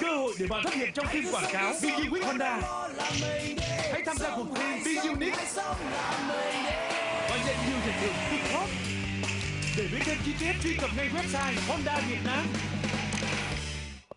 Cơ hội để bạn xuất hiện trong phim quảng cáo vì nhiệt Honda. Hãy tham gia cuộc thi Be Unique và nhận nhiều giải thưởng cực hot. Để biết thêm chi tiết truy cập ngay website Honda Việt Nam.